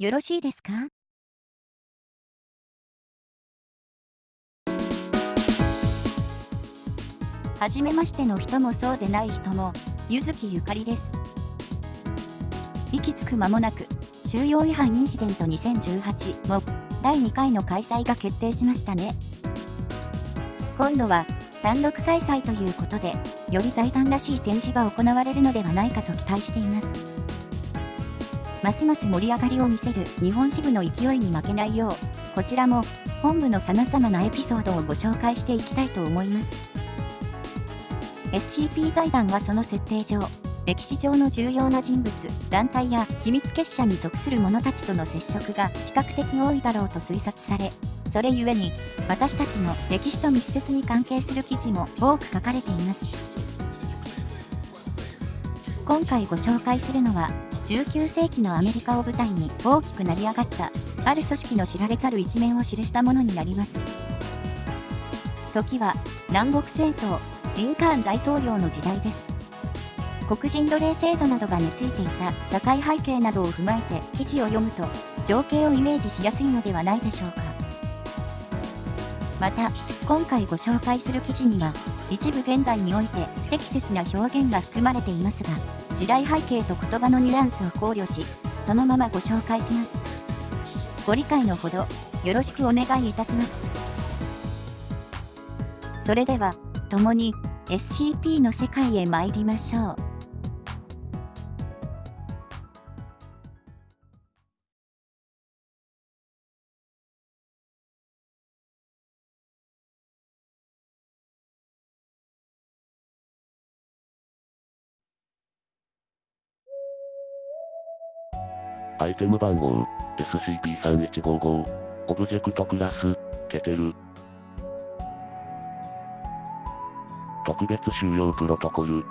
よろしいですか？はじめましての人もそうでない人も、ゆずきゆかりです。息つく間もなく、収容違反インシデント2018も第2回の開催が決定しましたね。今度は単独開催ということで、より財団らしい展示が行われるのではないかと期待しています。ますます盛り上がりを見せる日本支部の勢いに負けないよう、こちらも本部の様々なエピソードをご紹介していきたいと思います。SCP 財団はその設定上、歴史上の重要な人物、団体や秘密結社に属する者たちとの接触が比較的多いだろうと推察され、それゆえに、私たちの歴史と密接に関係する記事も多く書かれています。今回ご紹介するのは、19世紀のアメリカを舞台に大きく成り上がった、ある組織の知られざる一面を記したものになります。時は、南北戦争、リンカーン大統領の時代です。黒人奴隷制度などが根付いていた社会背景などを踏まえて記事を読むと情景をイメージしやすいのではないでしょうか。また、今回ご紹介する記事には一部現代において不適切な表現が含まれていますが、時代背景と言葉のニュアンスを考慮し、そのままご紹介します。ご理解のほど、よろしくお願いいたします。それでは、共に SCP の世界へ参りましょう。アイテム番号、SCP-3155、オブジェクトクラス、ケテル、特別収容プロトコル。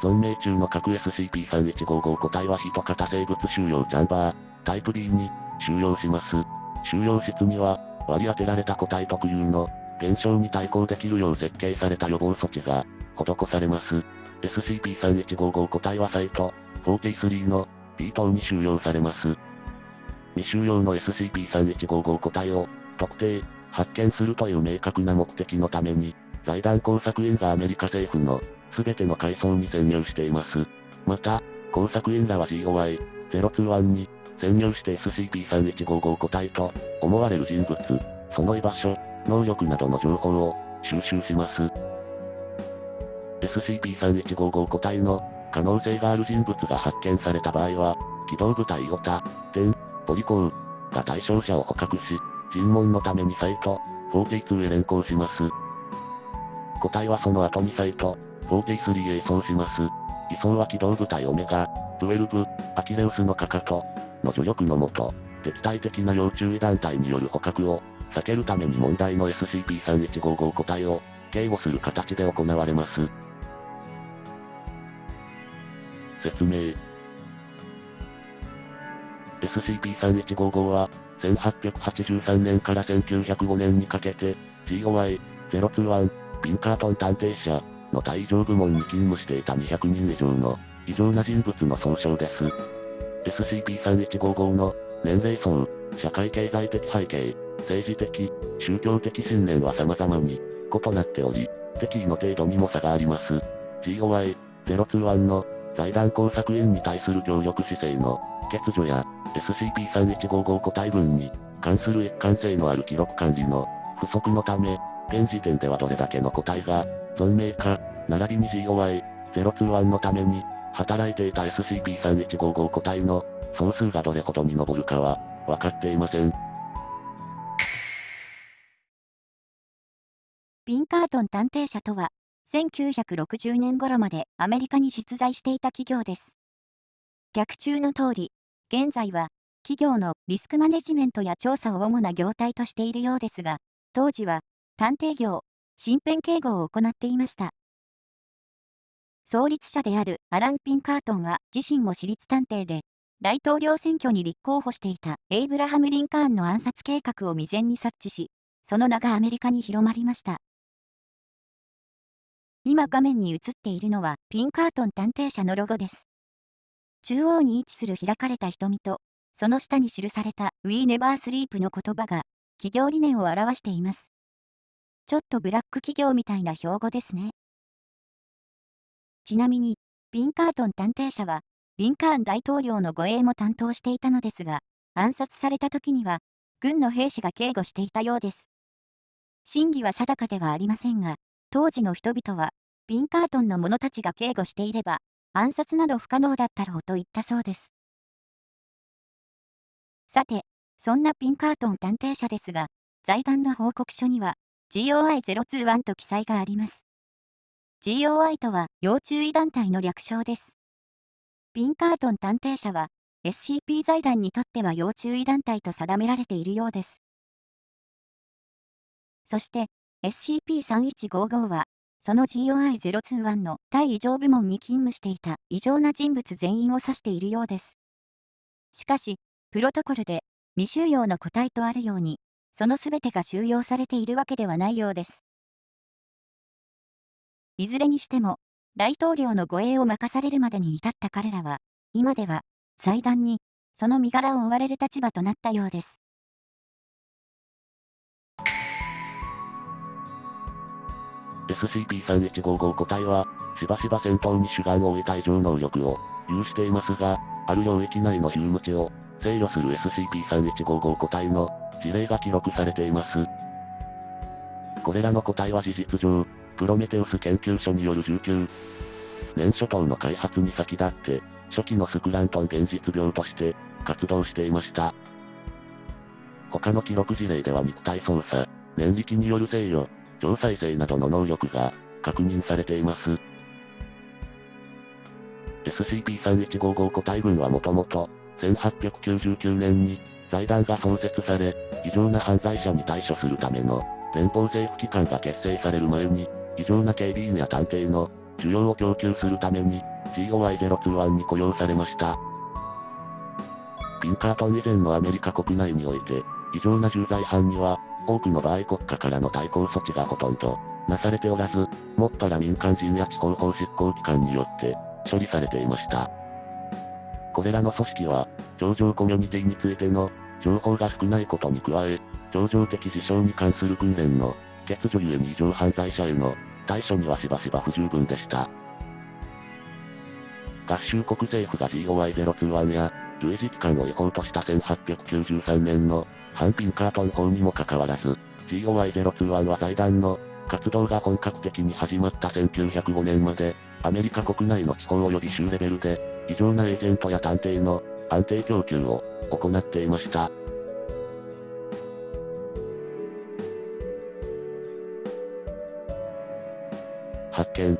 存命中の各 SCP-3155 個体は一型生物収容チャンバー、タイプ B に収容します。収容室には、割り当てられた個体特有の、現象に対抗できるよう設計された予防措置が、施されます。SCP-3155 個体はサイト、43の B 棟に収容されます。未収容の SCP-3155 個体を、特定、発見するという明確な目的のために、財団工作員がアメリカ政府の全ての階層に潜入しています。また、工作員らは GOI-021 に潜入して SCP-3155 個体と思われる人物、その居場所、能力などの情報を収集します。SCP-3155 個体の可能性がある人物が発見された場合は、機動部隊オタ、テンポリコーが対象者を捕獲し、尋問のためにサイト、42へ連行します。個体はその後にサイト、43へ移送します。移送は機動部隊オメガ、12、アキレウスのかかと、の助力のもと、敵対的な要注意団体による捕獲を、避けるために問題の SCP-3155 個体を、警護する形で行われます。説明 SCP-3155 は、1883年から1905年にかけて、GOI-021、ピンカートン探偵社の対上部門に勤務していた200人以上の異常な人物の総称です。SCP-3155 の年齢層、社会経済的背景、政治的、宗教的信念は様々に異なっており、敵意の程度にも差があります。GOI-021 の財団工作員に対する協力姿勢の欠如や SCP-3155 個体群に関する一貫性のある記録管理の不足のため、現時点ではどれだけの個体が存命か、並びに GOI-021 のために働いていた SCP-3155 個体の総数がどれほどに上るかは分かっていません。ピンカートン探偵社とは、1960年頃までアメリカに実在していた企業です。逆中の通り、現在は、企業のリスクマネジメントや調査を主な業態としているようですが、当時は、探偵業、身辺警護を行っていました。創立者であるアラン・ピンカートンは自身も私立探偵で、大統領選挙に立候補していたエイブラハム・リンカーンの暗殺計画を未然に察知し、その名がアメリカに広まりました。今画面に映っているのはピンカートン探偵社のロゴです。中央に位置する開かれた瞳と、その下に記された We Never Sleep の言葉が、企業理念を表しています。ちょっとブラック企業みたいな標語ですね。ちなみに、ピンカートン探偵社は、リンカーン大統領の護衛も担当していたのですが、暗殺された時には、軍の兵士が警護していたようです。真偽は定かではありませんが、当時の人々は、ピンカートンの者たちが警護していれば、暗殺など不可能だったろうと言ったそうです。さて、そんなピンカートン探偵社ですが、財団の報告書には、GOI021 と記載があります。GOI とは要注意団体の略称です。ピンカートン探偵社は、SCP 財団にとっては要注意団体と定められているようです。そして、SCP-3155 は、その GOI021 の対異常部門に勤務していた異常な人物全員を指しているようです。しかし、プロトコルで未収容の個体とあるように、そのすべてが収容されているわけではないようです。いずれにしても、大統領の護衛を任されるまでに至った彼らは、今では、祭壇に、その身柄を追われる立場となったようです。SCP-3155 個体は、しばしば戦闘に主眼を置いた異常能力を有していますが、ある領域内のヒューム値を制御する SCP-3155 個体の事例が記録されています。これらの個体は事実上、プロメテウス研究所による19年初頭の開発に先立って、初期のスクラントン現実病として活動していました。他の記録事例では肉体操作、念力による制御、超再生などの能力が確認されています。SCP-3155 個体群はもともと、1899年に財団が創設され、異常な犯罪者に対処するための連邦政府機関が結成される前に、異常な警備員や探偵の需要を供給するために GOI021 に雇用されました。ピンカートン以前のアメリカ国内において、異常な重罪犯には、多くの場合国家からの対抗措置がほとんど、なされておらず、もっぱら民間人や地方法執行機関によって、処理されていました。これらの組織は、頂上コミュニティについての、情報が少ないことに加え、頂上的事象に関する訓練の、欠如ゆえに異常犯罪者への、対処にはしばしば不十分でした。合衆国政府が GOI021 や、類似機関を違法とした1893年の、反ピンカートン法にもかかわらず、GOI021 は財団の、活動が本格的に始まった1905年まで、アメリカ国内の地方及び州レベルで、異常なエージェントや探偵の安定供給を行っていました。発見。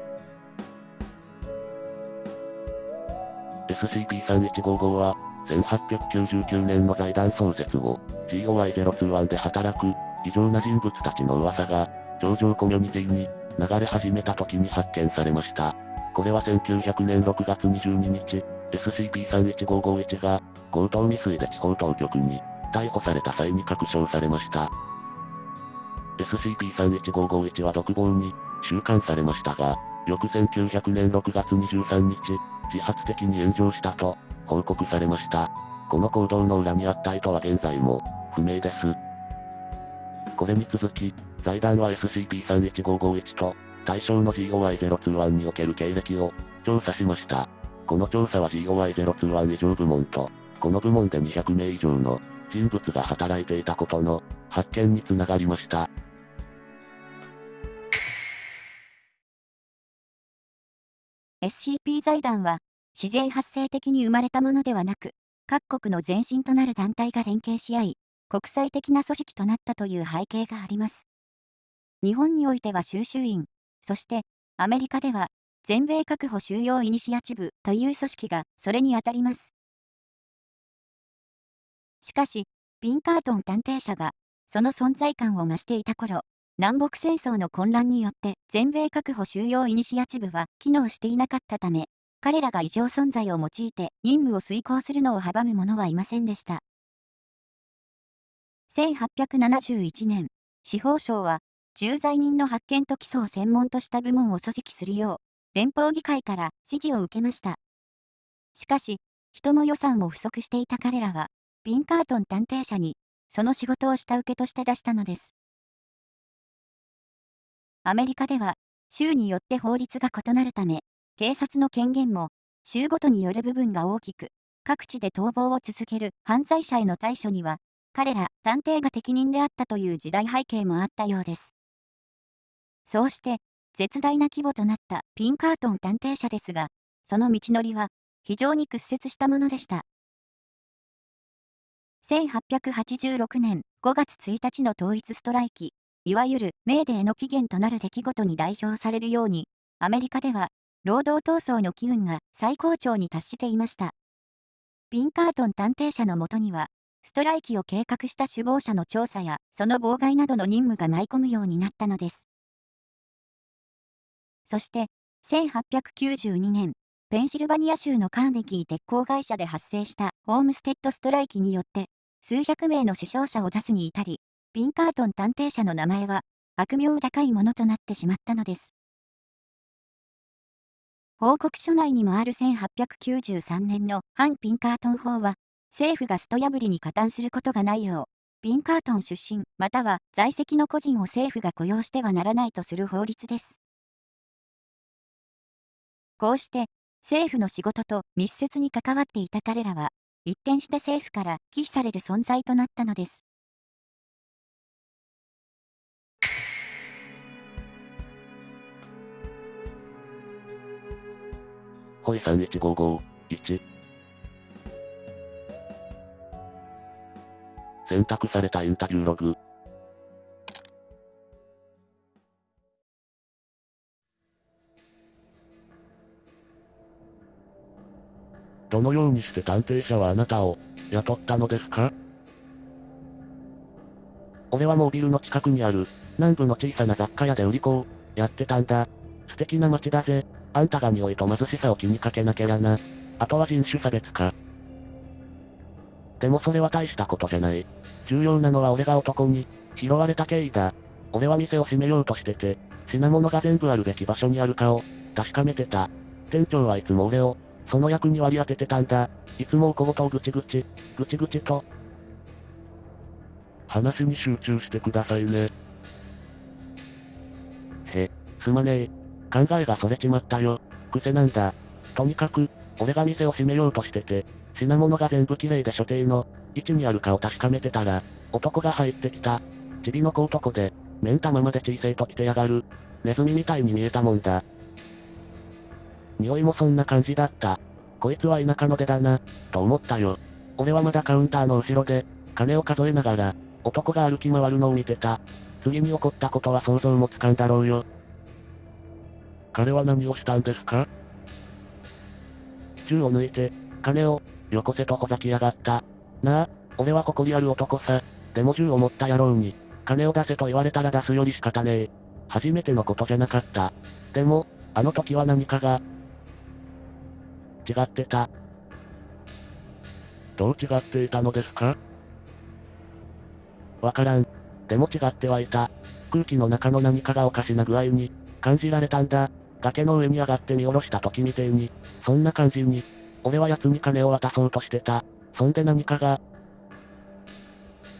SCP-3155 は、1899年の財団創設後、GOI021 で働く、異常な人物たちの噂が、上場コミュニティに流れ始めた時に発見されました。これは1900年6月22日、SCP-31551 が、強盗未遂で地方当局に、逮捕された際に確証されました。SCP-31551 は独房に、収監されましたが、翌1900年6月23日、自発的に炎上したと、報告されました。この行動の裏にあった意図は現在も、不明です。これに続き、財団は SCP-31551 と、対象の GOI021 における経歴を、調査しました。この調査は GOI021 以上部門と、この部門で200名以上の人物が働いていたことの発見につながりました。SCP 財団は、自然発生的に生まれたものではなく、各国の前身となる団体が連携し合い、国際的な組織となったという背景があります。日本においては収集員、そしてアメリカでは全米確保収容イニシアチブという組織がそれにあたります。しかし、ピンカートン探偵社がその存在感を増していた頃、南北戦争の混乱によって全米確保収容イニシアチブは機能していなかったため、彼らが異常存在を用いて任務を遂行するのを阻む者はいませんでした。1871年、司法省は、駐在人の発見と起訴を専門とした部門を組織するよう、連邦議会から指示を受けました。しかし、人も予算も不足していた彼らは、ピンカートン探偵社に、その仕事を下請けとして出したのです。アメリカでは、州によって法律が異なるため、警察の権限も、州ごとによる部分が大きく、各地で逃亡を続ける犯罪者への対処には、彼ら探偵が適任であったという時代背景もあったようです。そうして、絶大な規模となったピンカートン探偵社ですが、その道のりは非常に屈折したものでした。1886年5月1日の統一ストライキ、いわゆるメーデーの起源となる出来事に代表されるように、アメリカでは労働闘争の機運が最高潮に達していました。ピンカートン探偵社のもとには、ストライキを計画した首謀者の調査やその妨害などの任務が舞い込むようになったのです。そして、1892年、ペンシルバニア州のカーネギー鉄鋼会社で発生したホームステッドストライキによって、数百名の死傷者を出すに至り、ピンカートン探偵社の名前は悪名高いものとなってしまったのです。報告書内にもある1893年の反ピンカートン法は、政府がスト破りに加担することがないよう、ピンカートン出身または在籍の個人を政府が雇用してはならないとする法律です。こうして、政府の仕事と密接に関わっていた彼らは、一転して政府から忌避される存在となったのです。ホイ3155、1。選択されたインタビューログ。どのようにして探偵者はあなたを雇ったのですか？俺はモービルの近くにある南部の小さな雑貨屋で売り子をやってたんだ。素敵な街だぜ。あんたが匂いと貧しさを気にかけなきゃな。あとは人種差別か。でもそれは大したことじゃない。重要なのは俺が男に拾われた経緯だ。俺は店を閉めようとしてて、品物が全部あるべき場所にあるかを確かめてた。店長はいつも俺をその役に割り当ててたんだ。いつもお小言をぐちぐち、ぐちぐちと。話に集中してくださいね。へ、すまねえ。考えがそれちまったよ。癖なんだ。とにかく、俺が店を閉めようとしてて、品物が全部綺麗で所定の、位置にあるかを確かめてたら、男が入ってきた。チビの子男で、目ん玉まで小さいと来てやがる。ネズミみたいに見えたもんだ。匂いもそんな感じだった。こいつは田舎の出だな、と思ったよ。俺はまだカウンターの後ろで、金を数えながら、男が歩き回るのを見てた。次に起こったことは想像もつかんだろうよ。彼は何をしたんですか？銃を抜いて、金を、よこせとほざきやがった。なあ、俺は誇りある男さ。でも銃を持った野郎に、金を出せと言われたら出すより仕方ねえ。初めてのことじゃなかった。でも、あの時は何かが、違ってた。どう違っていたのですか？わからん。でも違ってはいた。空気の中の何かがおかしな具合に、感じられたんだ。崖の上に上がって見下ろした時みてえに、そんな感じに、俺は奴に金を渡そうとしてた。そんで何かが、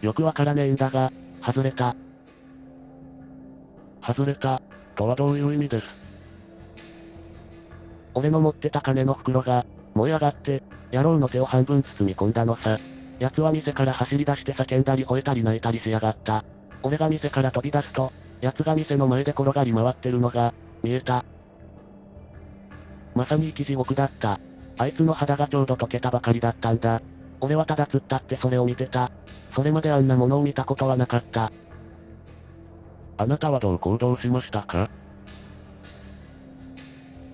よくわからねえんだが、外れた。外れた、とはどういう意味です？俺の持ってた金の袋が、燃え上がって、野郎の手を半分包み込んだのさ。奴は店から走り出して叫んだり吠えたり泣いたりしやがった。俺が店から飛び出すと、奴が店の前で転がり回ってるのが、見えた。まさに生き地獄だった。あいつの肌がちょうど溶けたばかりだったんだ。俺はただ突っ立ってそれを見てた。それまであんなものを見たことはなかった。あなたはどう行動しましたか？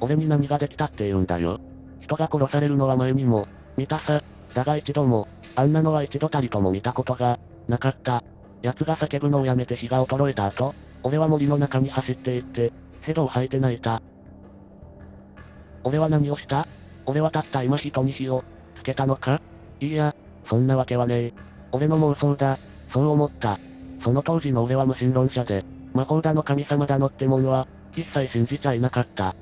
俺に何ができたって言うんだよ。人が殺されるのは前にも、見たさ。だが一度も、あんなのは一度たりとも見たことが、なかった。奴が叫ぶのをやめて火が衰えた後、俺は森の中に走って行って、ヘドを吐いて泣いた。俺は何をした？俺はたった今人に火を、つけたのか？いいや、そんなわけはねえ。俺の妄想だ。そう思った。その当時の俺は無神論者で、魔法だの神様だのってものは、一切信じちゃいなかった。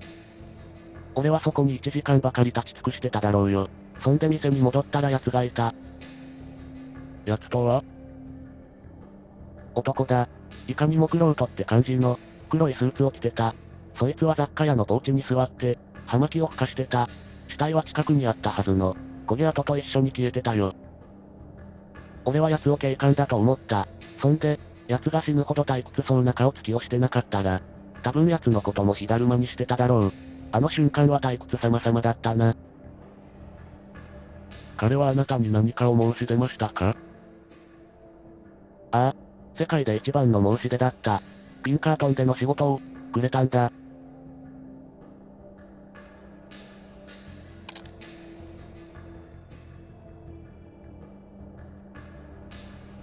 俺はそこに1時間ばかり立ち尽くしてただろうよ。そんで店に戻ったら奴がいた。奴とは？男だ。いかにも黒人って感じの、黒いスーツを着てた。そいつは雑貨屋のポーチに座って、葉巻を吹かしてた。死体は近くにあったはずの、焦げ跡と一緒に消えてたよ。俺は奴を警官だと思った。そんで、奴が死ぬほど退屈そうな顔つきをしてなかったら、多分奴のことも火だるまにしてただろう。あの瞬間は退屈様々だったな。彼はあなたに何かを申し出ましたか？ああ、世界で一番の申し出だった。ピンカートンでの仕事を、くれたんだ。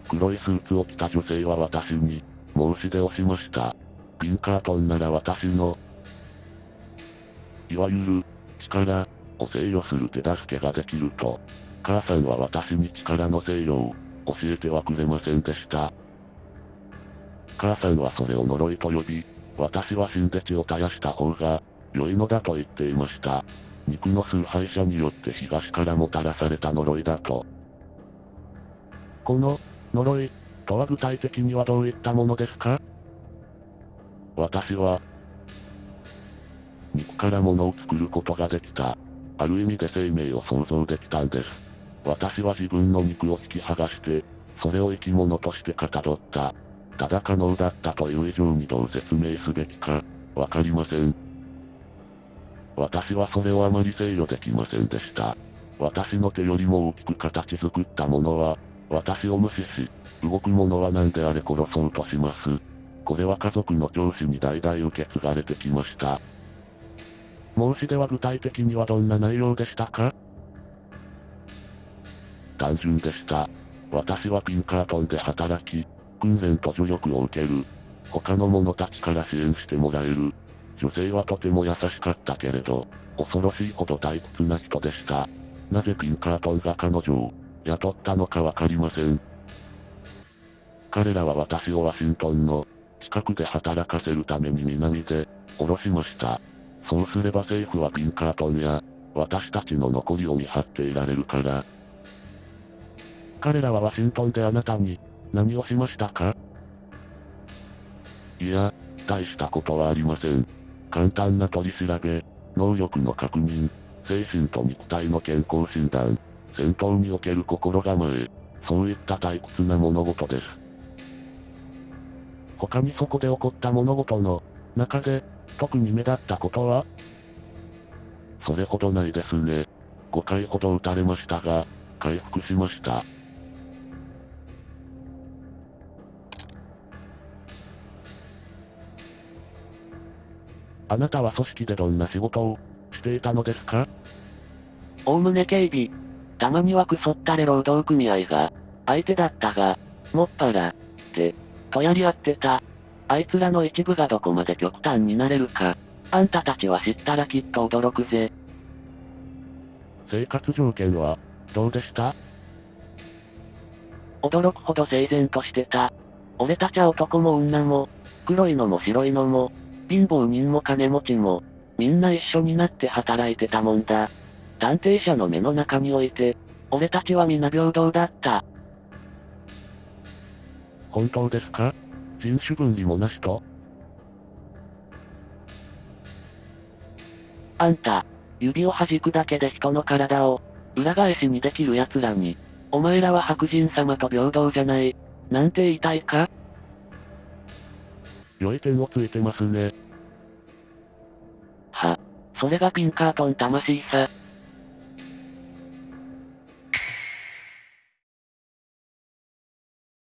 黒いスーツを着た女性は私に、申し出をしました。ピンカートンなら私の、いわゆる、力、を制御する手助けができると、母さんは私に力の制御を、教えてはくれませんでした。母さんはそれを呪いと呼び、私は死んで血を絶やした方が、良いのだと言っていました。肉の崇拝者によって東からもたらされた呪いだと。この、呪い、とは具体的にはどういったものですか私は、肉から物を作ることができた。ある意味で生命を創造できたんです。私は自分の肉を引き剥がして、それを生き物としてかたどった。ただ可能だったという以上にどう説明すべきか、わかりません。私はそれをあまり制御できませんでした。私の手よりも大きく形作ったものは、私を無視し、動くものは何であれ殺そうとします。これは家族の上司に代々受け継がれてきました。申し出は具体的にはどんな内容でしたか？単純でした。私はピンカートンで働き、訓練と助力を受ける。他の者たちから支援してもらえる。女性はとても優しかったけれど、恐ろしいほど退屈な人でした。なぜピンカートンが彼女を雇ったのかわかりません。彼らは私をワシントンの近くで働かせるために南で降ろしました。そうすれば政府はピンカートンや私たちの残りを見張っていられるから。彼らはワシントンであなたに何をしましたか？いや、大したことはありません。簡単な取り調べ、能力の確認、精神と肉体の健康診断、戦闘における心構え、そういった退屈な物事です。他にそこで起こった物事の中で、特に目立ったことは？それほどないですね。5回ほど撃たれましたが、回復しました。あなたは組織でどんな仕事をしていたのですか？おおむね警備。たまにはクソったれ労働組合が、相手だったが、もっぱら、で、とやり合ってた。あいつらの一部がどこまで極端になれるか、あんたたちは知ったらきっと驚くぜ。生活条件は、どうでした？驚くほど整然としてた。俺たちは男も女も、黒いのも白いのも、貧乏人も金持ちも、みんな一緒になって働いてたもんだ。探偵者の目の中において、俺たちは皆平等だった。本当ですか？人種分離もなしとあんた、指を弾くだけで人の体を、裏返しにできる奴らに、お前らは白人様と平等じゃない、なんて言いたいか？良い点をついてますね。は、それがピンカートン魂さ。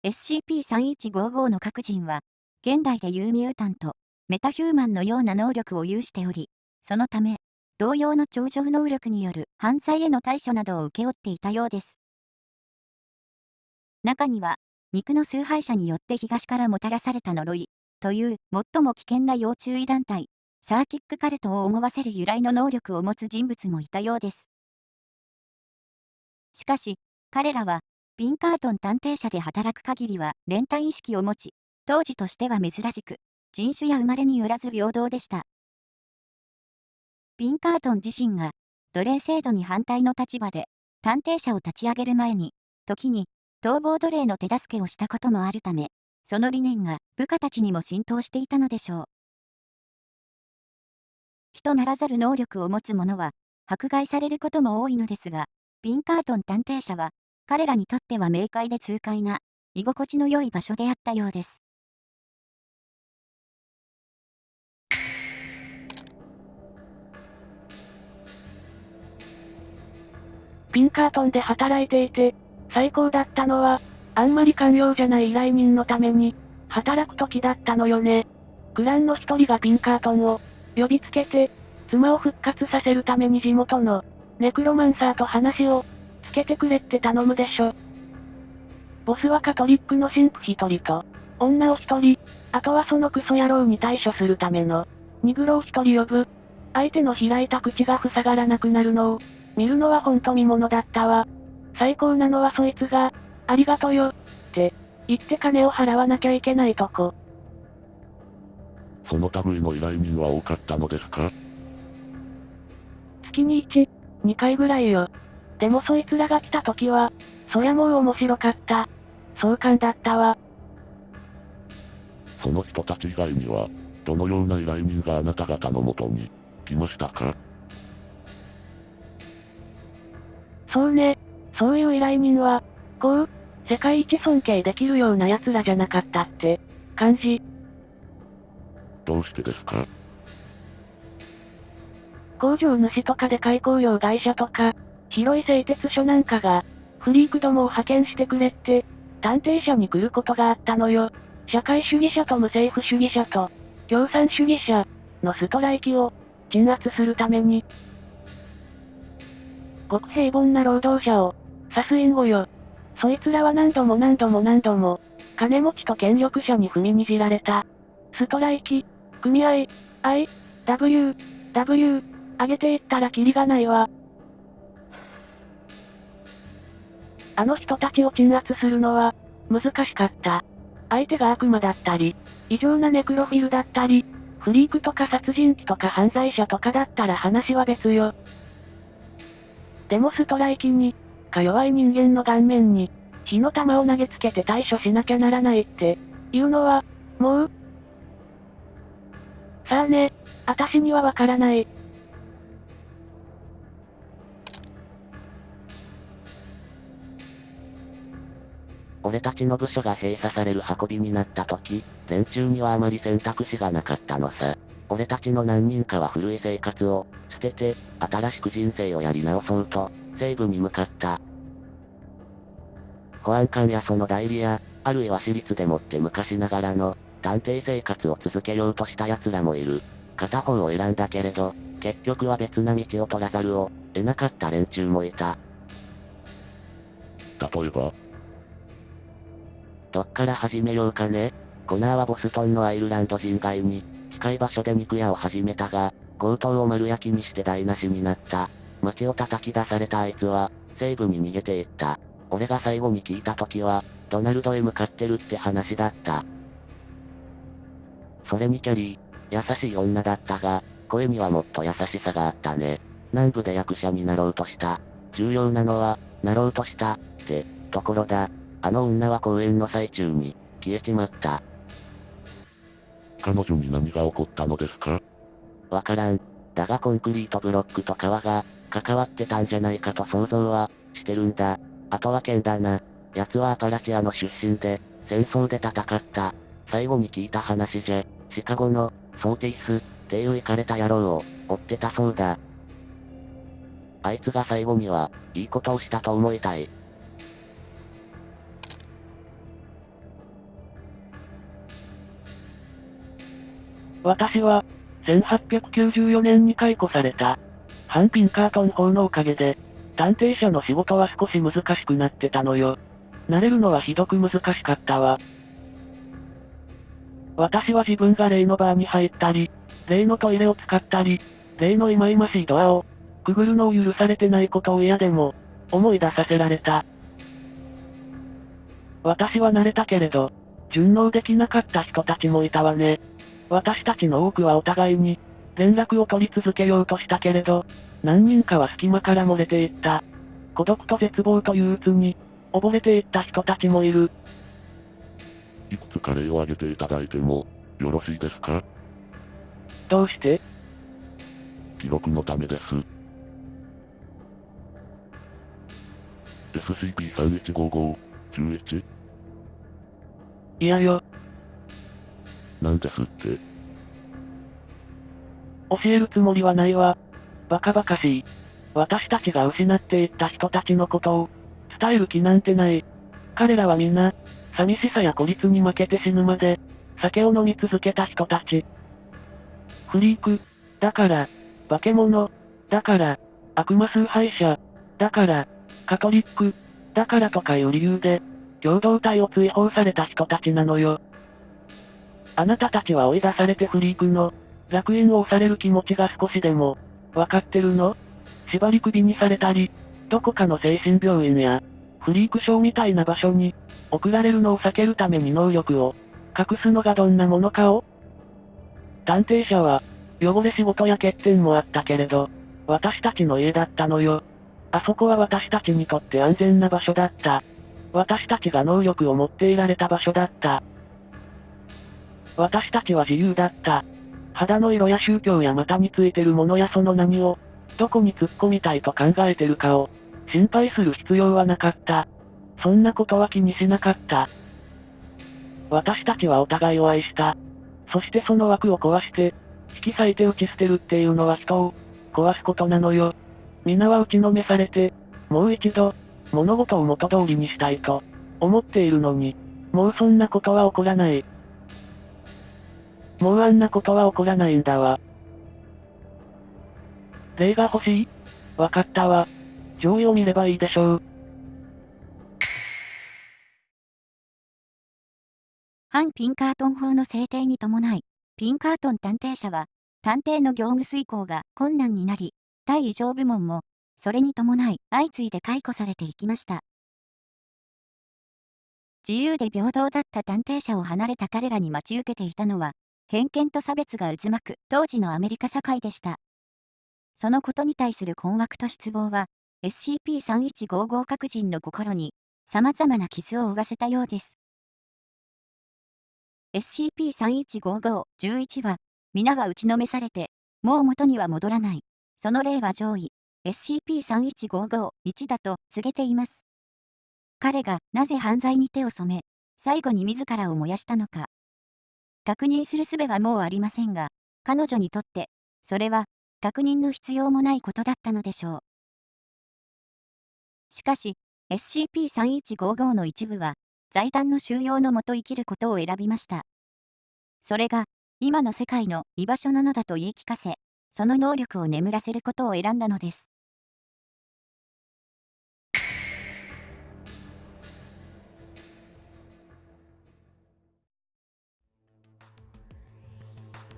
SCP-3155 の各人は、現代でいうミュータント、メタヒューマンのような能力を有しており、そのため、同様の超常能力による犯罪への対処などを請け負っていたようです。中には、肉の崇拝者によって東からもたらされた呪い、という最も危険な要注意団体、サーキックカルトを思わせる由来の能力を持つ人物もいたようです。しかし、彼らは、ピンカートン探偵社で働く限りは連帯意識を持ち、当時としては珍しく、人種や生まれによらず平等でした。ピンカートン自身が、奴隷制度に反対の立場で、探偵社を立ち上げる前に、時に、逃亡奴隷の手助けをしたこともあるため、その理念が部下たちにも浸透していたのでしょう。人ならざる能力を持つ者は、迫害されることも多いのですが、ピンカートン探偵社は、彼らにとっては明快で痛快な、居心地の良い場所であったようです。ピンカートンで働いていて、最高だったのは、あんまり寛容じゃない依頼人のために、働く時だったのよね。クランの一人がピンカートンを、呼びつけて、妻を復活させるために地元の、ネクロマンサーと話を、けてくれって頼むでしょ。ボスはカトリックの神父一人と、女を一人、あとはそのクソ野郎に対処するための、ニグロを一人呼ぶ。相手の開いた口が塞がらなくなるのを、見るのはほんと見物だったわ。最高なのはそいつが、ありがとよ、って、言って金を払わなきゃいけないとこ。その類の依頼人は多かったのですか？月に1、2回ぐらいよ。でもそいつらが来た時は、そりゃもう面白かった。壮観だったわ。その人たち以外には、どのような依頼人があなた方のもとに、来ましたか？そうね。そういう依頼人は、こう、世界一尊敬できるような奴らじゃなかったって、感じ。どうしてですか？工場主とかで開工業会社とか、広い製鉄所なんかが、フリークどもを派遣してくれって、探偵者に来ることがあったのよ。社会主義者と無政府主義者と、共産主義者のストライキを鎮圧するために、ごく平凡な労働者を、指す隠語よ。そいつらは何度も何度も何度も、金持ちと権力者に踏みにじられた。ストライキ、組合、I、W、W、上げていったらキリがないわ。あの人たちを鎮圧するのは、難しかった。相手が悪魔だったり、異常なネクロフィルだったり、フリークとか殺人鬼とか犯罪者とかだったら話は別よ。でもストライキに、か弱い人間の顔面に、火の玉を投げつけて対処しなきゃならないって、いうのは、もう、さあね、あたしにはわからない。俺たちの部署が閉鎖される運びになった時、連中にはあまり選択肢がなかったのさ。俺たちの何人かは古い生活を、捨てて、新しく人生をやり直そうと、西部に向かった。保安官やその代理や、あるいは私立でもって昔ながらの、探偵生活を続けようとした奴らもいる。片方を選んだけれど、結局は別な道を取らざるを、得なかった連中もいた。例えばどっから始めようかね。コナーはボストンのアイルランド人街に、近い場所で肉屋を始めたが、強盗を丸焼きにして台無しになった。街を叩き出されたあいつは、西部に逃げていった。俺が最後に聞いた時は、ドナルドへ向かってるって話だった。それにキャリー、優しい女だったが、声にはもっと優しさがあったね。南部で役者になろうとした。重要なのは、なろうとした、って、ところだ。あの女は公演の最中に、消えちまった。彼女に何が起こったのですか？わからん。だがコンクリートブロックと川が、関わってたんじゃないかと想像は、してるんだ。あとは剣だな。奴はアパラチアの出身で、戦争で戦った。最後に聞いた話じゃ、シカゴの、ソーティス、っていうイかれた野郎を、追ってたそうだ。あいつが最後には、いいことをしたと思いたい。私は、1894年に解雇された、ハンピンカートン法のおかげで、探偵者の仕事は少し難しくなってたのよ。慣れるのはひどく難しかったわ。私は自分が例のバーに入ったり、例のトイレを使ったり、例の忌々しいドアを、くぐるのを許されてないことを嫌でも、思い出させられた。私は慣れたけれど、順応できなかった人たちもいたわね。私たちの多くはお互いに、連絡を取り続けようとしたけれど、何人かは隙間から漏れていった。孤独と絶望と憂鬱に、溺れていった人たちもいる。いくつか例を挙げていただいても、よろしいですか？どうして？記録のためです。SCP-3155、11? いやよ。なんですって。教えるつもりはないわ。バカバカしい。私たちが失っていった人たちのことを、伝える気なんてない。彼らはみんな、寂しさや孤立に負けて死ぬまで、酒を飲み続けた人たち。フリーク、だから、化け物、だから、悪魔崇拝者、だから、カトリック、だからとかいう理由で、共同体を追放された人たちなのよ。あなたたちは追い出されてフリークの、楽園を押される気持ちが少しでも、わかってるの？縛り首にされたり、どこかの精神病院や、フリークショーみたいな場所に、送られるのを避けるために能力を、隠すのがどんなものかを探偵者は、汚れ仕事や欠点もあったけれど、私たちの家だったのよ。あそこは私たちにとって安全な場所だった。私たちが能力を持っていられた場所だった。私たちは自由だった。肌の色や宗教や股についてるものやその何を、どこに突っ込みたいと考えてるかを、心配する必要はなかった。そんなことは気にしなかった。私たちはお互いを愛した。そしてその枠を壊して、引き裂いて打ち捨てるっていうのは人を、壊すことなのよ。皆は打ちのめされて、もう一度、物事を元通りにしたいと、思っているのに、もうそんなことは起こらない。もうあんなことは起こらないんだわ。例が欲しい？わかったわ。上位を見ればいいでしょう。反ピンカートン法の制定に伴い、ピンカートン探偵社は、探偵の業務遂行が困難になり、対異常部門も、それに伴い相次いで解雇されていきました。自由で平等だった探偵社を離れた彼らに待ち受けていたのは、偏見と差別が渦巻く当時のアメリカ社会でした。そのことに対する困惑と失望は、SCP-3155 各人の心に様々な傷を負わせたようです。SCP-3155-11 は、皆は打ちのめされて、もう元には戻らない。その例は上位、SCP-3155-1 だと告げています。彼がなぜ犯罪に手を染め、最後に自らを燃やしたのか。確認する術はもうありませんが、彼女にとって、それは、確認の必要もないことだったのでしょう。しかし、SCP-3155 の一部は、財団の収容のもと生きることを選びました。それが、今の世界の居場所なのだと言い聞かせ、その能力を眠らせることを選んだのです。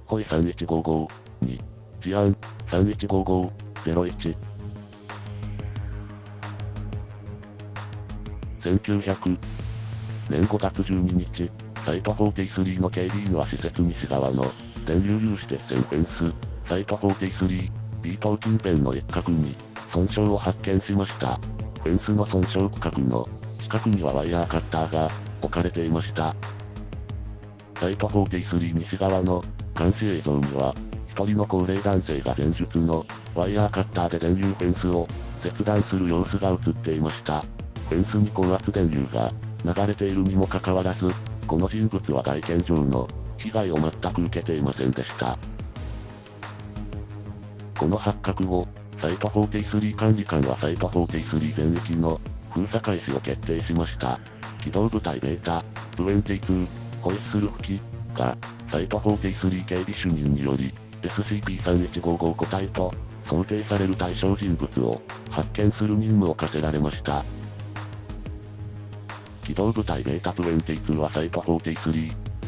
ホイ3155、2、治安、3155、01。1900年5月12日、サイト43の警備員は施設西側の電流有刺鉄線フェンス、サイト43、B 島近辺の一角に損傷を発見しました。フェンスの損傷区画の近くにはワイヤーカッターが置かれていました。サイト43西側の監視映像には、一人の高齢男性が前述のワイヤーカッターで電流フェンスを切断する様子が映っていました。フェンスに高圧電流が流れているにもかかわらず、この人物は外見上の被害を全く受けていませんでした。この発覚後、サイト43管理官はサイト43全域の封鎖開始を決定しました。機動部隊ベータ、22、ホイッスル吹きが、サイト43警備主任により、SCP-3155 個体と、想定される対象人物を発見する任務を課せられました。機動部隊ベータ22はサイト43、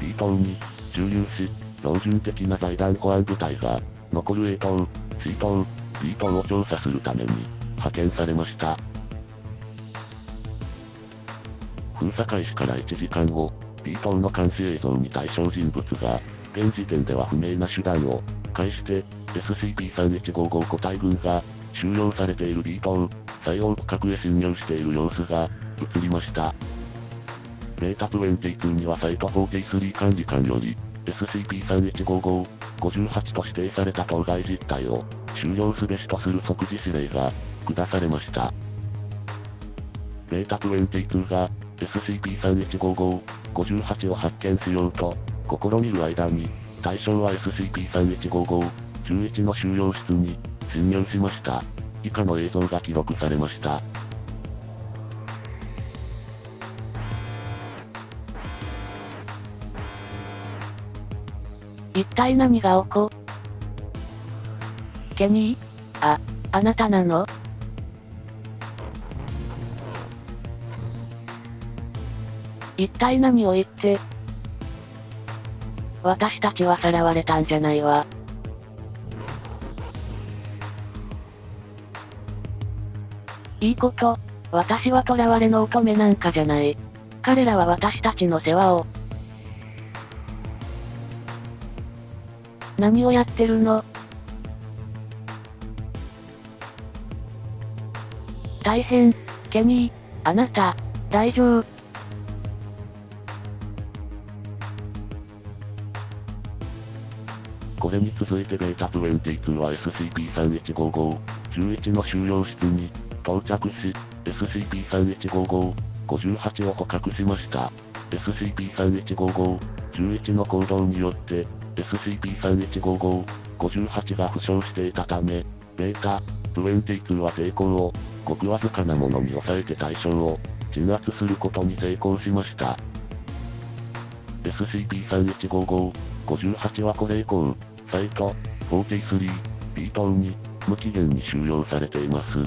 B 島に、駐留し、標準的な財団保安部隊が、残る A 島、C 島、B 島を調査するために、派遣されました。封鎖開始から1時間後、B 島の監視映像に対象人物が、現時点では不明な手段を介して、SCP-3155 個体群が、収容されている B 棟、最大区画へ侵入している様子が、映りました。ベータ22にはサイト43管理官より、SCP-3155、58と指定された当該実態を、終了すべしとする即時指令が、下されました。ベータ22が、SCP-3155、58を発見しようと、試みる間に、対象は SCP-3155、11の収容室に、侵入しました。以下の映像が記録されました。一体何が起こケニーあ、あなたなの？一体何を言って。私たちはさらわれたんじゃないわ。いいこと。私は囚われの乙女なんかじゃない。彼らは私たちの世話を。何をやってるの？大変、ケニー、あなた、大丈夫。続いてベータ22は SCP-3155、11の収容室に到着し、SCP-3155、58を捕獲しました。SCP-3155、11の行動によって、SCP-3155、58が負傷していたため、ベータ、22は抵抗を、ごくわずかなものに抑えて対象を、鎮圧することに成功しました。SCP-3155、58はこれ以降、サイト、43、B 棟に、無期限に収容されています。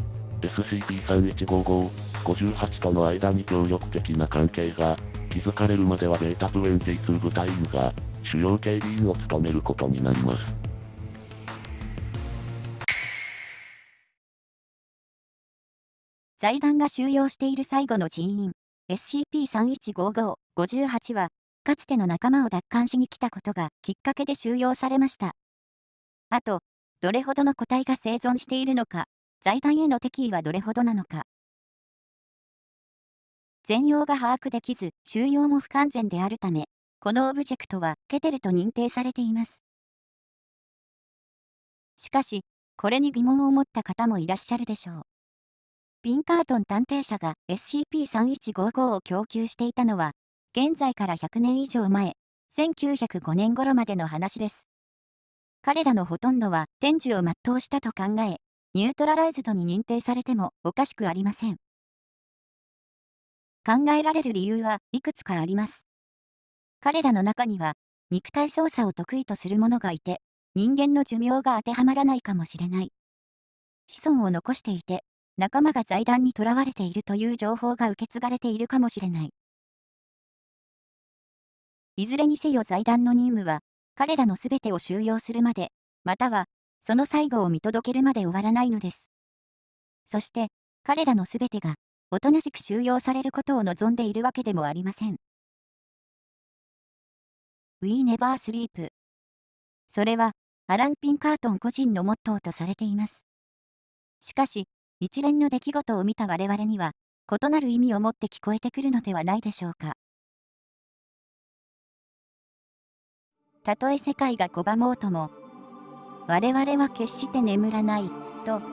SCP-3155、58との間に協力的な関係が、築かれるまではベータ22部隊員が、主要警備員を務めることになります。財団が収容している最後の人員、SCP-3155、58は、かつての仲間を奪還しに来たことがきっかけで収容されました。あと、どれほどの個体が生存しているのか、財団への敵意はどれほどなのか。全容が把握できず、収容も不完全であるため、このオブジェクトはケテルと認定されています。しかし、これに疑問を持った方もいらっしゃるでしょう。ピンカートン探偵社が SCP-3155 を供給していたのは、現在から100年以上前、1905年頃までの話です。彼らのほとんどは天寿を全うしたと考え、ニュートラライズドに認定されてもおかしくありません。考えられる理由はいくつかあります。彼らの中には、肉体操作を得意とする者がいて、人間の寿命が当てはまらないかもしれない。子孫を残していて、仲間が財団に囚われているという情報が受け継がれているかもしれない。いずれにせよ財団の任務は、彼らのすべてを収容するまで、または、その最後を見届けるまで終わらないのです。そして、彼らのすべてが、おとなしく収容されることを望んでいるわけでもありません。We never sleep。それは、アラン・ピンカートン個人のモットーとされています。しかし、一連の出来事を見た我々には、異なる意味を持って聞こえてくるのではないでしょうか。たとえ世界が拒もうとも、我々は決して眠らない、と